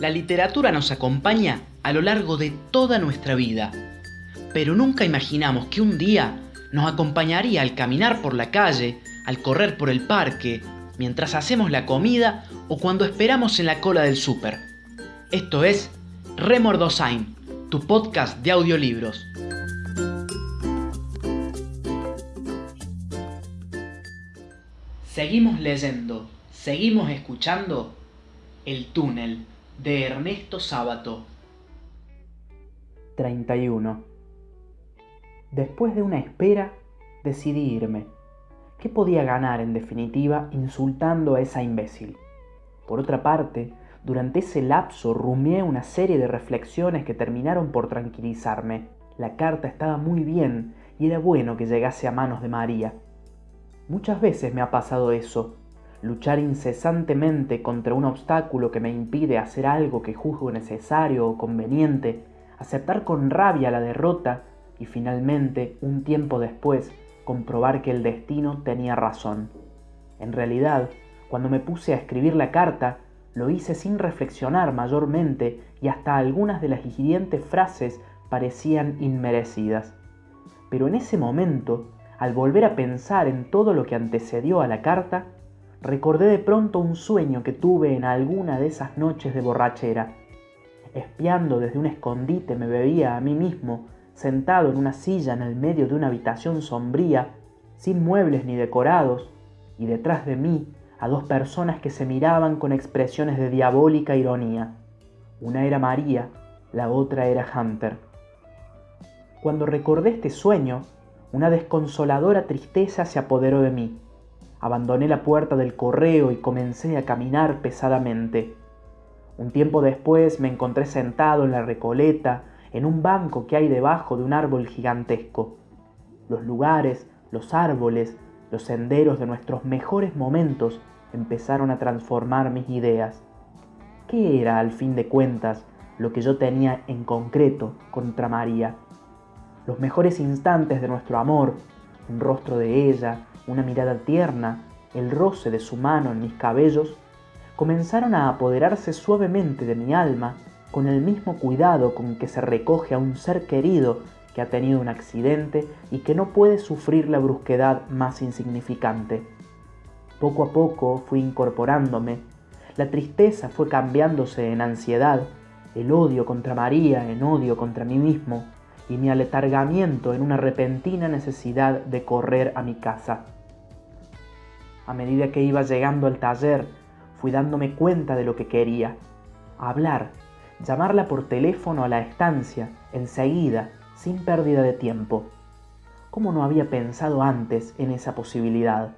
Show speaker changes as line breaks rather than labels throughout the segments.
La literatura nos acompaña a lo largo de toda nuestra vida, pero nunca imaginamos que un día nos acompañaría al caminar por la calle, al correr por el parque, mientras hacemos la comida o cuando esperamos en la cola del súper. Esto es Remordosain, tu podcast de audiolibros. Seguimos leyendo, seguimos escuchando El túnel de Ernesto Sábato. 31. Después de una espera, decidí irme. ¿Qué podía ganar, en definitiva, insultando a esa imbécil? Por otra parte, durante ese lapso rumié una serie de reflexiones que terminaron por tranquilizarme. La carta estaba muy bien y era bueno que llegase a manos de María. Muchas veces me ha pasado eso, luchar incesantemente contra un obstáculo que me impide hacer algo que juzgo necesario o conveniente, aceptar con rabia la derrota y finalmente, un tiempo después, comprobar que el destino tenía razón. En realidad, cuando me puse a escribir la carta, lo hice sin reflexionar mayormente y hasta algunas de las hirientes frases parecían inmerecidas. Pero en ese momento, al volver a pensar en todo lo que antecedió a la carta, recordé de pronto un sueño que tuve en alguna de esas noches de borrachera. Espiando desde un escondite me veía a mí mismo, sentado en una silla en el medio de una habitación sombría, sin muebles ni decorados, y detrás de mí a dos personas que se miraban con expresiones de diabólica ironía. Una era María, la otra era Hunter. Cuando recordé este sueño, una desconsoladora tristeza se apoderó de mí Abandoné la puerta del correo y comencé a caminar pesadamente. Un tiempo después me encontré sentado en la recoleta, en un banco que hay debajo de un árbol gigantesco. Los lugares, los árboles, los senderos de nuestros mejores momentos empezaron a transformar mis ideas. ¿Qué era, al fin de cuentas, lo que yo tenía en concreto contra María? Los mejores instantes de nuestro amor, un rostro de ella, una mirada tierna, el roce de su mano en mis cabellos, comenzaron a apoderarse suavemente de mi alma con el mismo cuidado con que se recoge a un ser querido que ha tenido un accidente y que no puede sufrir la brusquedad más insignificante. Poco a poco fui incorporándome, la tristeza fue cambiándose en ansiedad, el odio contra María en odio contra mí mismo, y mi aletargamiento en una repentina necesidad de correr a mi casa. A medida que iba llegando al taller, fui dándome cuenta de lo que quería. Hablar, llamarla por teléfono a la estancia, enseguida, sin pérdida de tiempo. ¿Cómo no había pensado antes en esa posibilidad?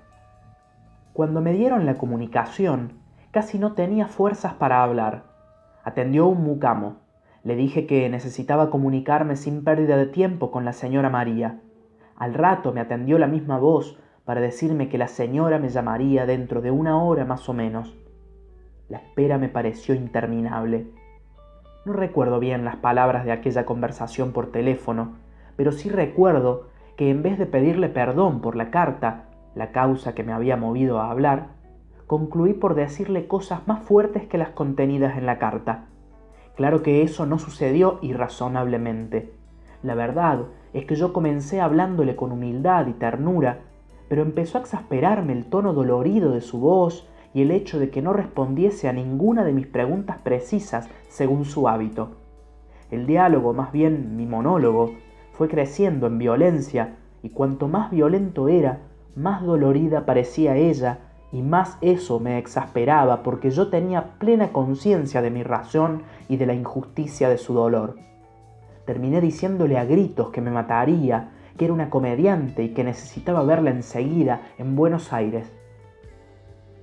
Cuando me dieron la comunicación, casi no tenía fuerzas para hablar. Atendió un mucamo. Le dije que necesitaba comunicarme sin pérdida de tiempo con la señora María. Al rato me atendió la misma voz para decirme que la señora me llamaría dentro de una hora más o menos. La espera me pareció interminable. No recuerdo bien las palabras de aquella conversación por teléfono, pero sí recuerdo que en vez de pedirle perdón por la carta, la causa que me había movido a hablar, concluí por decirle cosas más fuertes que las contenidas en la carta. Claro que eso no sucedió irrazonablemente. La verdad es que yo comencé hablándole con humildad y ternura, pero empezó a exasperarme el tono dolorido de su voz y el hecho de que no respondiese a ninguna de mis preguntas precisas según su hábito. El diálogo, más bien mi monólogo, fue creciendo en violencia, y cuanto más violento era, más dolorida parecía ella y más eso me exasperaba porque yo tenía plena conciencia de mi razón y de la injusticia de su dolor. Terminé diciéndole a gritos que me mataría, que era una comediante y que necesitaba verla enseguida en Buenos Aires.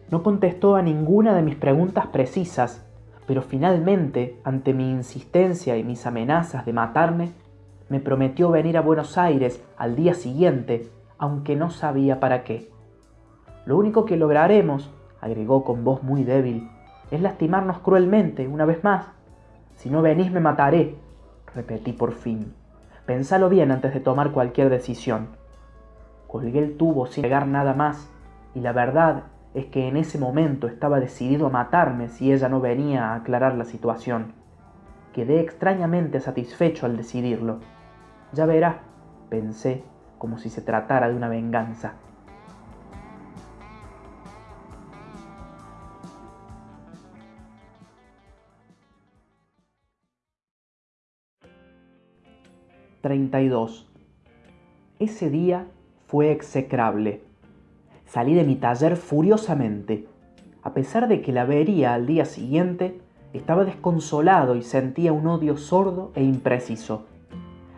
No contestó a ninguna de mis preguntas precisas, pero finalmente, ante mi insistencia y mis amenazas de matarme, me prometió venir a Buenos Aires al día siguiente, aunque no sabía para qué. Lo único que lograremos, agregó con voz muy débil, es lastimarnos cruelmente una vez más. Si no venís me mataré, repetí por fin. Pensalo bien antes de tomar cualquier decisión. Colgué el tubo sin pegar nada más, y la verdad es que en ese momento estaba decidido a matarme si ella no venía a aclarar la situación. Quedé extrañamente satisfecho al decidirlo. Ya verá, pensé, como si se tratara de una venganza. ...32... Ese día fue execrable. Salí de mi taller furiosamente. A pesar de que la vería al día siguiente, estaba desconsolado y sentía un odio sordo e impreciso.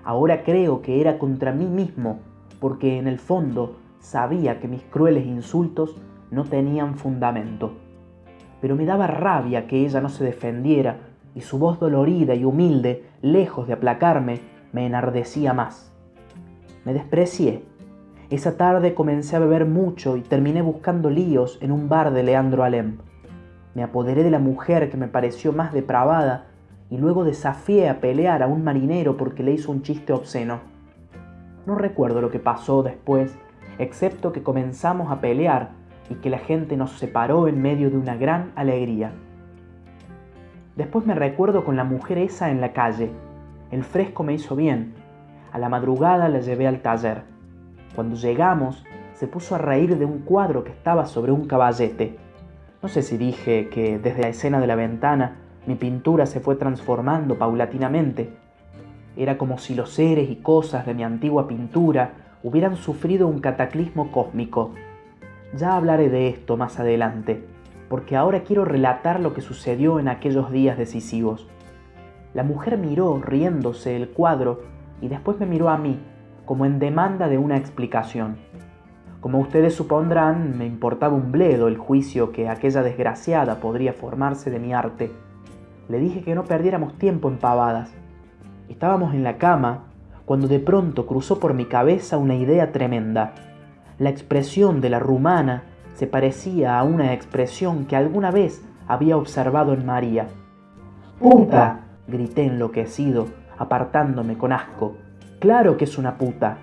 Ahora creo que era contra mí mismo, porque en el fondo sabía que mis crueles insultos no tenían fundamento. Pero me daba rabia que ella no se defendiera y su voz dolorida y humilde, lejos de aplacarme, me enardecía más. Me desprecié. Esa tarde comencé a beber mucho y terminé buscando líos en un bar de Leandro Alem. Me apoderé de la mujer que me pareció más depravada y luego desafié a pelear a un marinero porque le hizo un chiste obsceno. No recuerdo lo que pasó después, excepto que comenzamos a pelear y que la gente nos separó en medio de una gran alegría. Después me recuerdo con la mujer esa en la calle. El fresco me hizo bien. A la madrugada la llevé al taller. Cuando llegamos, se puso a reír de un cuadro que estaba sobre un caballete. No sé si dije que desde la escena de la ventana mi pintura se fue transformando paulatinamente. Era como si los seres y cosas de mi antigua pintura hubieran sufrido un cataclismo cósmico. Ya hablaré de esto más adelante, porque ahora quiero relatar lo que sucedió en aquellos días decisivos. La mujer miró riéndose el cuadro y después me miró a mí, como en demanda de una explicación. Como ustedes supondrán, me importaba un bledo el juicio que aquella desgraciada podría formarse de mi arte le dije que no perdiéramos tiempo en pavadas. Estábamos en la cama cuando de pronto cruzó por mi cabeza una idea tremenda. La expresión de la rumana se parecía a una expresión que alguna vez había observado en María. ¡Puta! Grité enloquecido, apartándome con asco. ¡Claro que es una puta!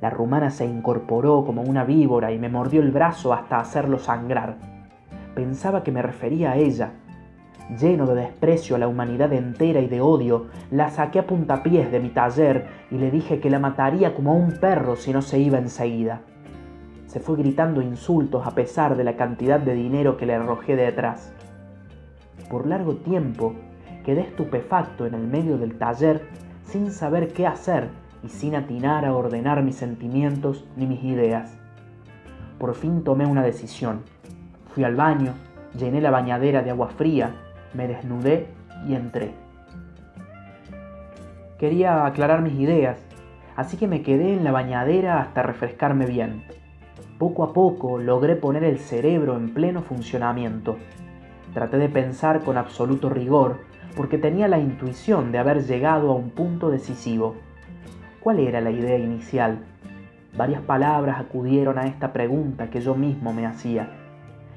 La rumana se incorporó como una víbora y me mordió el brazo hasta hacerlo sangrar. Pensaba que me refería a ella, Lleno de desprecio a la humanidad entera y de odio, la saqué a puntapiés de mi taller y le dije que la mataría como a un perro si no se iba enseguida. Se fue gritando insultos a pesar de la cantidad de dinero que le arrojé detrás. Por largo tiempo quedé estupefacto en el medio del taller sin saber qué hacer y sin atinar a ordenar mis sentimientos ni mis ideas. Por fin tomé una decisión. Fui al baño, llené la bañadera de agua fría me desnudé y entré. Quería aclarar mis ideas, así que me quedé en la bañadera hasta refrescarme bien. Poco a poco logré poner el cerebro en pleno funcionamiento. Traté de pensar con absoluto rigor, porque tenía la intuición de haber llegado a un punto decisivo. ¿Cuál era la idea inicial? Varias palabras acudieron a esta pregunta que yo mismo me hacía.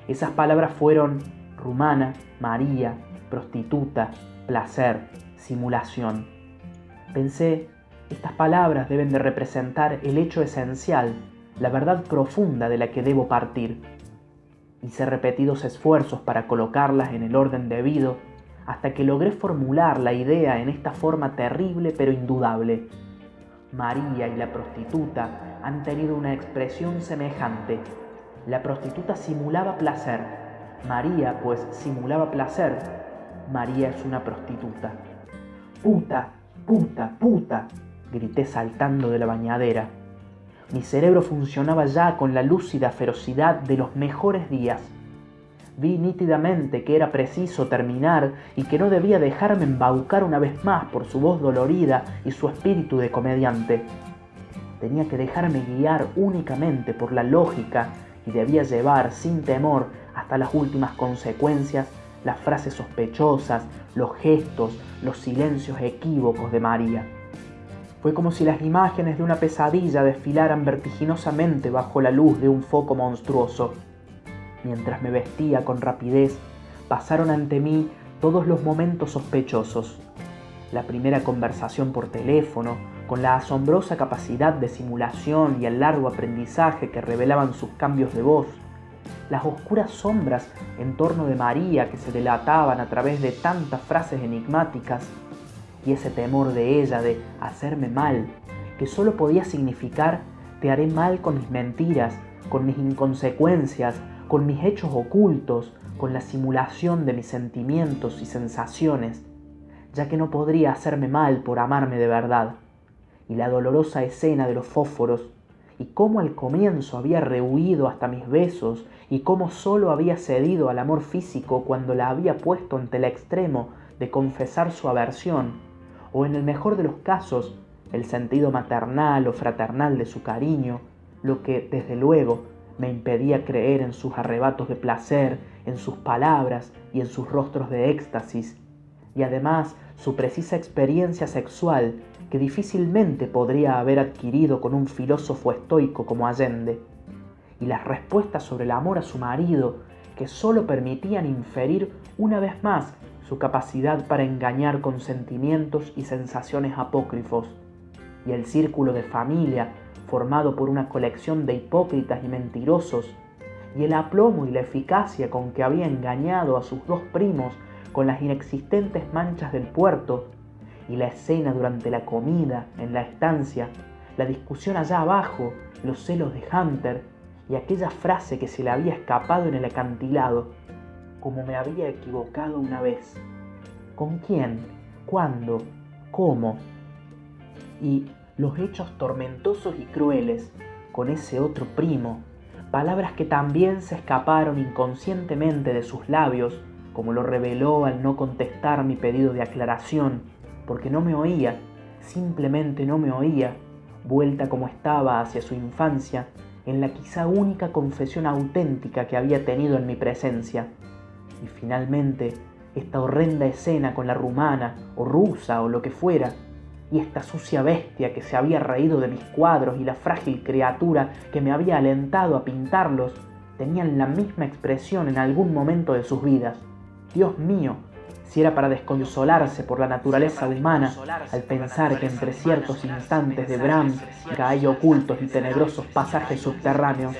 Esas palabras fueron rumana, María, prostituta, placer, simulación. Pensé, estas palabras deben de representar el hecho esencial, la verdad profunda de la que debo partir. Hice repetidos esfuerzos para colocarlas en el orden debido hasta que logré formular la idea en esta forma terrible pero indudable. María y la prostituta han tenido una expresión semejante. La prostituta simulaba placer, María, pues, simulaba placer. María es una prostituta. Puta, puta, puta, grité saltando de la bañadera. Mi cerebro funcionaba ya con la lúcida ferocidad de los mejores días. Vi nítidamente que era preciso terminar y que no debía dejarme embaucar una vez más por su voz dolorida y su espíritu de comediante. Tenía que dejarme guiar únicamente por la lógica y debía llevar sin temor hasta las últimas consecuencias las frases sospechosas, los gestos, los silencios equívocos de María. Fue como si las imágenes de una pesadilla desfilaran vertiginosamente bajo la luz de un foco monstruoso. Mientras me vestía con rapidez, pasaron ante mí todos los momentos sospechosos. La primera conversación por teléfono, con la asombrosa capacidad de simulación y el largo aprendizaje que revelaban sus cambios de voz, las oscuras sombras en torno de María que se delataban a través de tantas frases enigmáticas, y ese temor de ella de hacerme mal, que solo podía significar te haré mal con mis mentiras, con mis inconsecuencias, con mis hechos ocultos, con la simulación de mis sentimientos y sensaciones, ya que no podría hacerme mal por amarme de verdad. Y la dolorosa escena de los fósforos, y cómo al comienzo había rehuido hasta mis besos, y cómo solo había cedido al amor físico cuando la había puesto ante el extremo de confesar su aversión, o en el mejor de los casos, el sentido maternal o fraternal de su cariño, lo que, desde luego, me impedía creer en sus arrebatos de placer, en sus palabras y en sus rostros de éxtasis, y además su precisa experiencia sexual que difícilmente podría haber adquirido con un filósofo estoico como Allende, y las respuestas sobre el amor a su marido que sólo permitían inferir una vez más su capacidad para engañar con sentimientos y sensaciones apócrifos, y el círculo de familia formado por una colección de hipócritas y mentirosos, y el aplomo y la eficacia con que había engañado a sus dos primos con las inexistentes manchas del puerto, y la escena durante la comida en la estancia, la discusión allá abajo, los celos de Hunter y aquella frase que se le había escapado en el acantilado, como me había equivocado una vez. ¿Con quién? ¿Cuándo? ¿Cómo? Y los hechos tormentosos y crueles con ese otro primo, palabras que también se escaparon inconscientemente de sus labios, como lo reveló al no contestar mi pedido de aclaración, porque no me oía, simplemente no me oía, vuelta como estaba hacia su infancia, en la quizá única confesión auténtica que había tenido en mi presencia. Y finalmente, esta horrenda escena con la rumana, o rusa, o lo que fuera, y esta sucia bestia que se había reído de mis cuadros y la frágil criatura que me había alentado a pintarlos, tenían la misma expresión en algún momento de sus vidas. Dios mío, si era para desconsolarse por la naturaleza humana al pensar que entre ciertos instantes de Bram hay ocultos y tenebrosos pasajes subterráneos.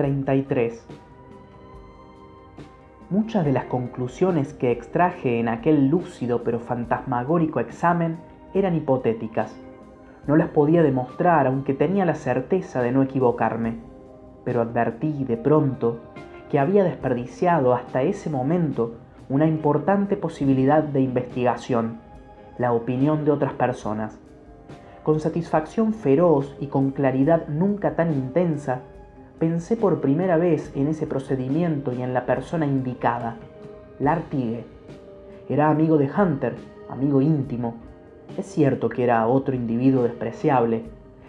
33. Muchas de las conclusiones que extraje en aquel lúcido pero fantasmagórico examen eran hipotéticas. No las podía demostrar aunque tenía la certeza de no equivocarme, pero advertí de pronto que había desperdiciado hasta ese momento una importante posibilidad de investigación, la opinión de otras personas. Con satisfacción feroz y con claridad nunca tan intensa, pensé por primera vez en ese procedimiento y en la persona indicada, Lartigue. Era amigo de Hunter, amigo íntimo. Es cierto que era otro individuo despreciable.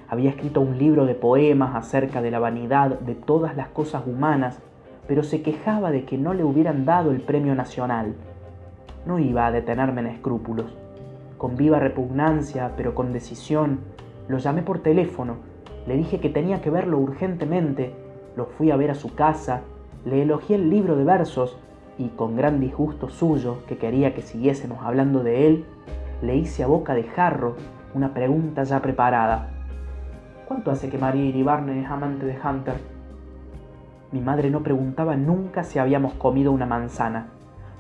Había escrito un libro de poemas acerca de la vanidad de todas las cosas humanas, pero se quejaba de que no le hubieran dado el premio nacional. No iba a detenerme en escrúpulos. Con viva repugnancia, pero con decisión, lo llamé por teléfono le dije que tenía que verlo urgentemente, lo fui a ver a su casa, le elogié el libro de versos y con gran disgusto suyo, que quería que siguiésemos hablando de él, le hice a boca de jarro una pregunta ya preparada. ¿Cuánto hace que María Iribarne es amante de Hunter? Mi madre no preguntaba nunca si habíamos comido una manzana,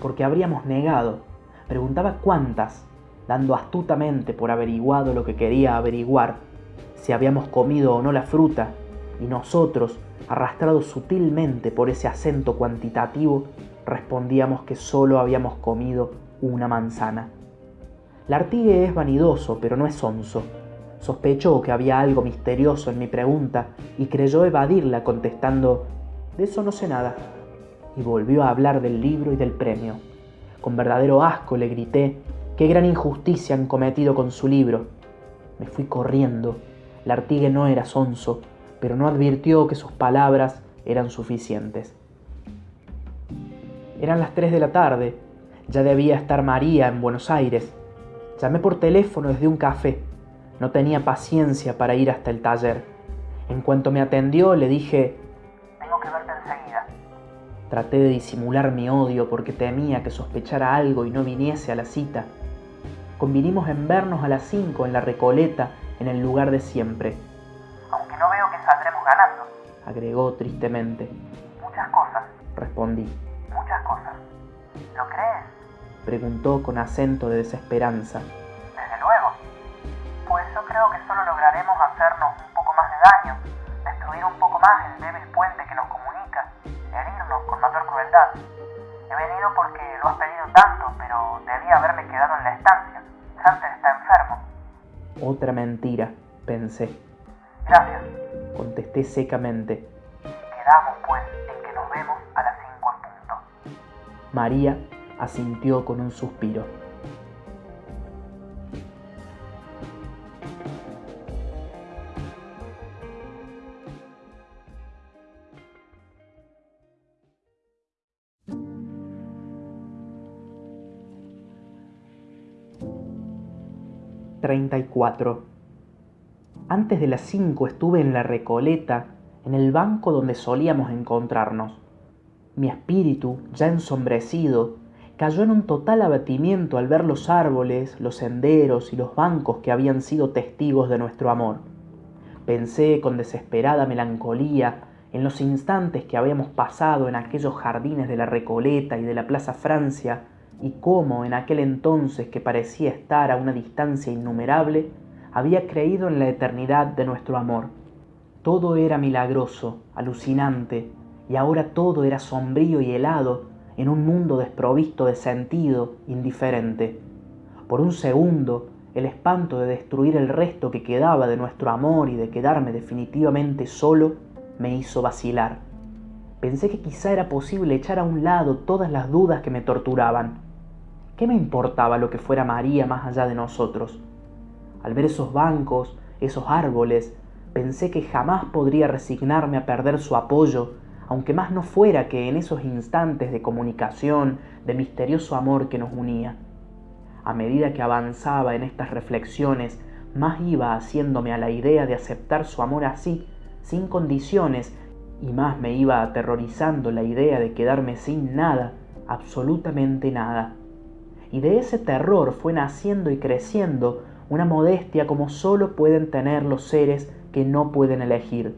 porque habríamos negado. Preguntaba cuántas, dando astutamente por averiguado lo que quería averiguar si habíamos comido o no la fruta, y nosotros, arrastrados sutilmente por ese acento cuantitativo, respondíamos que solo habíamos comido una manzana. La artigue es vanidoso, pero no es sonso. Sospechó que había algo misterioso en mi pregunta y creyó evadirla contestando, de eso no sé nada. Y volvió a hablar del libro y del premio. Con verdadero asco le grité, qué gran injusticia han cometido con su libro. Me fui corriendo Lartigue no era sonso, pero no advirtió que sus palabras eran suficientes. Eran las 3 de la tarde, ya debía estar María en Buenos Aires. Llamé por teléfono desde un café. No tenía paciencia para ir hasta el taller. En cuanto me atendió, le dije,
Tengo que verte enseguida.
Traté de disimular mi odio porque temía que sospechara algo y no viniese a la cita. Convinimos en vernos a las 5 en la Recoleta, en el lugar de siempre,
Aunque no veo que saldremos ganando.
agregó tristemente.
Muchas cosas,
Respondí.
muchas cosas. ¿Lo crees?
Preguntó con acento de desesperanza.
Desde luego. Pues yo creo que solo lograremos hacernos un poco más de daño, destruir un poco más el débil
Otra mentira, pensé.
Gracias.
Contesté secamente.
Quedamos, pues, en que nos vemos a las 5 en punto.
María asintió con un suspiro. Treinta y cuatro. Antes de las cinco estuve en la Recoleta, en el banco donde solíamos encontrarnos. Mi espíritu, ya ensombrecido, cayó en un total abatimiento al ver los árboles, los senderos y los bancos que habían sido testigos de nuestro amor. Pensé con desesperada melancolía en los instantes que habíamos pasado en aquellos jardines de la Recoleta y de la Plaza Francia, y cómo en aquel entonces que parecía estar a una distancia innumerable, había creído en la eternidad de nuestro amor. Todo era milagroso, alucinante, y ahora todo era sombrío y helado en un mundo desprovisto de sentido, indiferente. Por un segundo, el espanto de destruir el resto que quedaba de nuestro amor y de quedarme definitivamente solo me hizo vacilar. Pensé que quizá era posible echar a un lado todas las dudas que me torturaban. ¿Qué me importaba lo que fuera María más allá de nosotros? Al ver esos bancos, esos árboles, pensé que jamás podría resignarme a perder su apoyo, aunque más no fuera que en esos instantes de comunicación, de misterioso amor que nos unía. A medida que avanzaba en estas reflexiones, más iba haciéndome a la idea de aceptar su amor así, sin condiciones, y más me iba aterrorizando la idea de quedarme sin nada, absolutamente nada. Y de ese terror fue naciendo y creciendo una modestia como solo pueden tener los seres que no pueden elegir.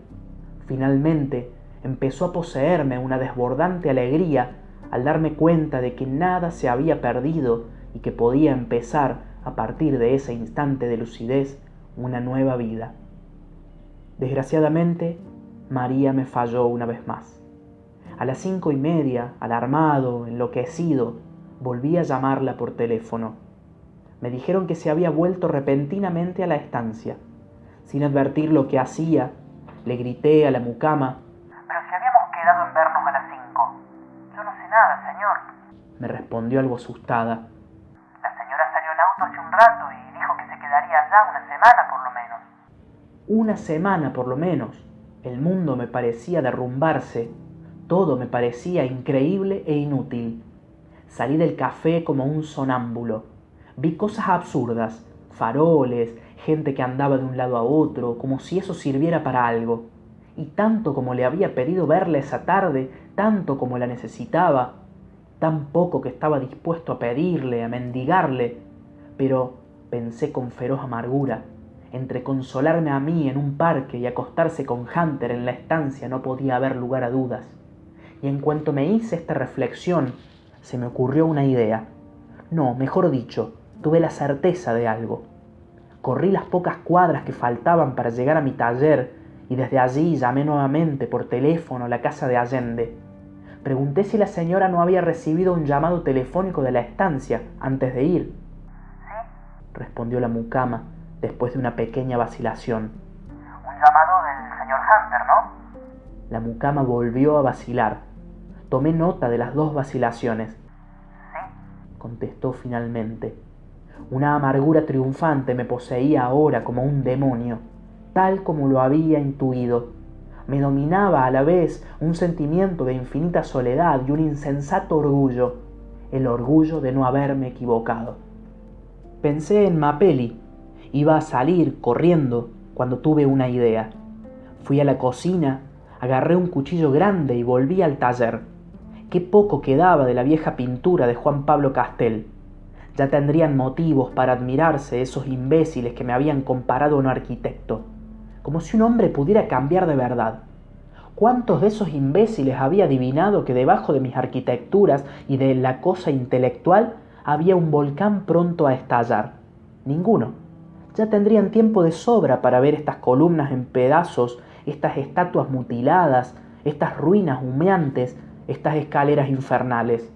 Finalmente, empezó a poseerme una desbordante alegría al darme cuenta de que nada se había perdido y que podía empezar a partir de ese instante de lucidez una nueva vida. Desgraciadamente, María me falló una vez más. A las cinco y media, alarmado, enloquecido, volví a llamarla por teléfono. Me dijeron que se había vuelto repentinamente a la estancia. Sin advertir lo que hacía, le grité a la mucama
Pero si habíamos quedado en vernos a las 5. Yo no sé nada, señor.
me respondió algo asustada.
La señora salió en auto hace un rato y dijo que se quedaría allá una semana por lo menos.
Una semana por lo menos. El mundo me parecía derrumbarse. Todo me parecía increíble e inútil. Salí del café como un sonámbulo. Vi cosas absurdas, faroles, gente que andaba de un lado a otro, como si eso sirviera para algo. Y tanto como le había pedido verla esa tarde, tanto como la necesitaba, tan poco que estaba dispuesto a pedirle, a mendigarle, pero pensé con feroz amargura, entre consolarme a mí en un parque y acostarse con Hunter en la estancia no podía haber lugar a dudas. Y en cuanto me hice esta reflexión, se me ocurrió una idea. No, mejor dicho, tuve la certeza de algo. Corrí las pocas cuadras que faltaban para llegar a mi taller y desde allí llamé nuevamente por teléfono a la casa de Allende. Pregunté si la señora no había recibido un llamado telefónico de la estancia antes de ir.
¿Sí?
Respondió la mucama después de una pequeña vacilación.
Un llamado del señor Hunter, ¿no?
La mucama volvió a vacilar. Tomé nota de las dos vacilaciones. Contestó finalmente. Una amargura triunfante me poseía ahora como un demonio, tal como lo había intuido. Me dominaba a la vez un sentimiento de infinita soledad y un insensato orgullo, el orgullo de no haberme equivocado. Pensé en Mapelli Iba a salir corriendo cuando tuve una idea. Fui a la cocina, agarré un cuchillo grande y volví al taller. Qué poco quedaba de la vieja pintura de Juan Pablo Castel. Ya tendrían motivos para admirarse esos imbéciles que me habían comparado a un arquitecto. Como si un hombre pudiera cambiar de verdad. ¿Cuántos de esos imbéciles había adivinado que debajo de mis arquitecturas y de la cosa intelectual había un volcán pronto a estallar? Ninguno. Ya tendrían tiempo de sobra para ver estas columnas en pedazos, estas estatuas mutiladas, estas ruinas humeantes, estas escaleras infernales.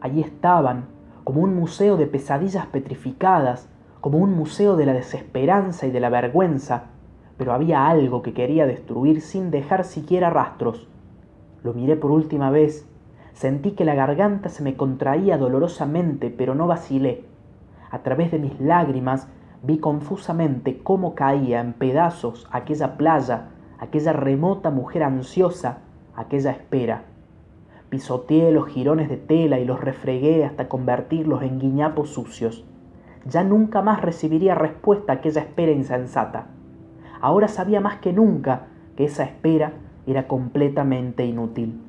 Allí estaban, como un museo de pesadillas petrificadas, como un museo de la desesperanza y de la vergüenza, pero había algo que quería destruir sin dejar siquiera rastros. Lo miré por última vez, sentí que la garganta se me contraía dolorosamente, pero no vacilé. A través de mis lágrimas vi confusamente cómo caía en pedazos aquella playa, aquella remota mujer ansiosa, aquella espera. Pisoteé los jirones de tela y los refregué hasta convertirlos en guiñapos sucios. Ya nunca más recibiría respuesta a aquella espera insensata. Ahora sabía más que nunca que esa espera era completamente inútil.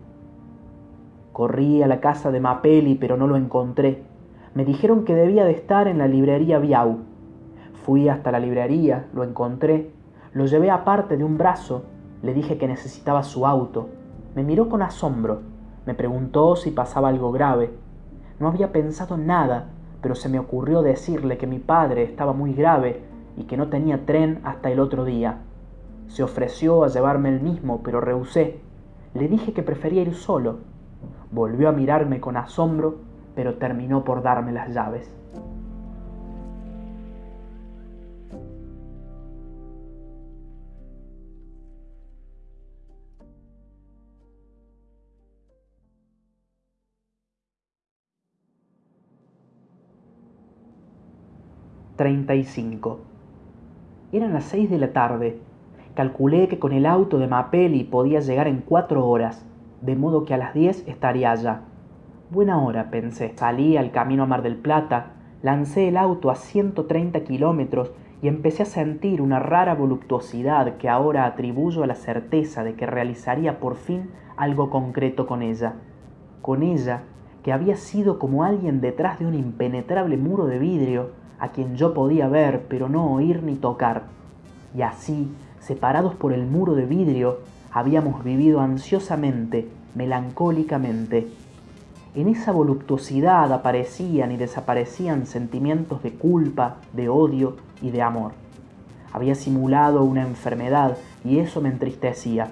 Corrí a la casa de Mapelli, pero no lo encontré. Me dijeron que debía de estar en la librería Biau. Fui hasta la librería, lo encontré, lo llevé aparte de un brazo, le dije que necesitaba su auto. Me miró con asombro, me preguntó si pasaba algo grave. No había pensado nada, pero se me ocurrió decirle que mi padre estaba muy grave y que no tenía tren hasta el otro día. Se ofreció a llevarme el mismo, pero rehusé. Le dije que prefería ir solo. Volvió a mirarme con asombro, pero terminó por darme las llaves. 35. Eran las 6 de la tarde. Calculé que con el auto de Mapelli podía llegar en cuatro horas, de modo que a las 10 estaría allá. Buena hora, pensé. Salí al camino a Mar del Plata, lancé el auto a 130 kilómetros y empecé a sentir una rara voluptuosidad que ahora atribuyo a la certeza de que realizaría por fin algo concreto con ella. Con ella, que había sido como alguien detrás de un impenetrable muro de vidrio, a quien yo podía ver pero no oír ni tocar. Y así, separados por el muro de vidrio, habíamos vivido ansiosamente, melancólicamente. En esa voluptuosidad aparecían y desaparecían sentimientos de culpa, de odio y de amor. Había simulado una enfermedad y eso me entristecía.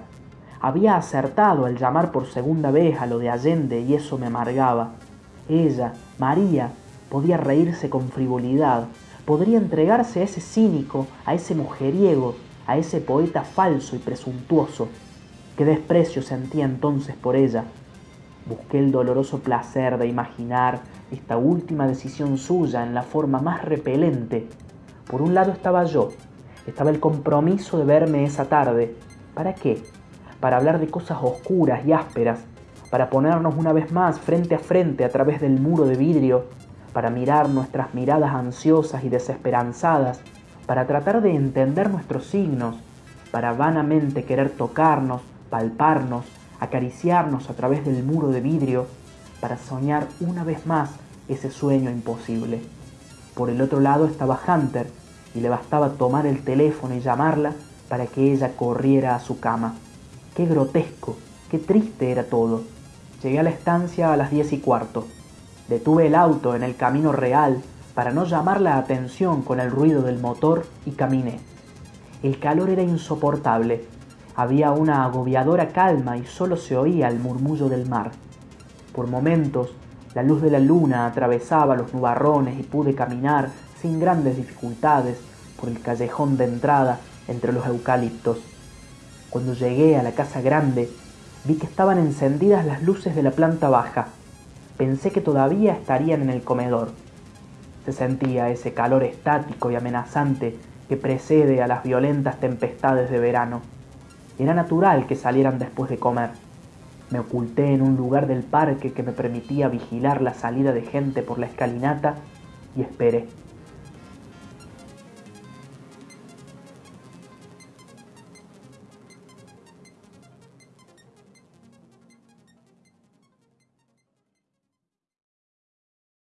Había acertado al llamar por segunda vez a lo de Allende y eso me amargaba. Ella, María, podía reírse con frivolidad, podría entregarse a ese cínico, a ese mujeriego, a ese poeta falso y presuntuoso. Qué desprecio sentía entonces por ella. Busqué el doloroso placer de imaginar esta última decisión suya en la forma más repelente. Por un lado estaba yo, estaba el compromiso de verme esa tarde. ¿Para qué? Para hablar de cosas oscuras y ásperas, para ponernos una vez más frente a frente a través del muro de vidrio para mirar nuestras miradas ansiosas y desesperanzadas, para tratar de entender nuestros signos, para vanamente querer tocarnos, palparnos, acariciarnos a través del muro de vidrio, para soñar una vez más ese sueño imposible. Por el otro lado estaba Hunter y le bastaba tomar el teléfono y llamarla para que ella corriera a su cama. Qué grotesco, qué triste era todo. Llegué a la estancia a las diez y cuarto. Detuve el auto en el camino real para no llamar la atención con el ruido del motor y caminé. El calor era insoportable. Había una agobiadora calma y solo se oía el murmullo del mar. Por momentos, la luz de la luna atravesaba los nubarrones y pude caminar sin grandes dificultades por el callejón de entrada entre los eucaliptos. Cuando llegué a la casa grande, vi que estaban encendidas las luces de la planta baja pensé que todavía estarían en el comedor. Se sentía ese calor estático y amenazante que precede a las violentas tempestades de verano. Era natural que salieran después de comer. Me oculté en un lugar del parque que me permitía vigilar la salida de gente por la escalinata y esperé.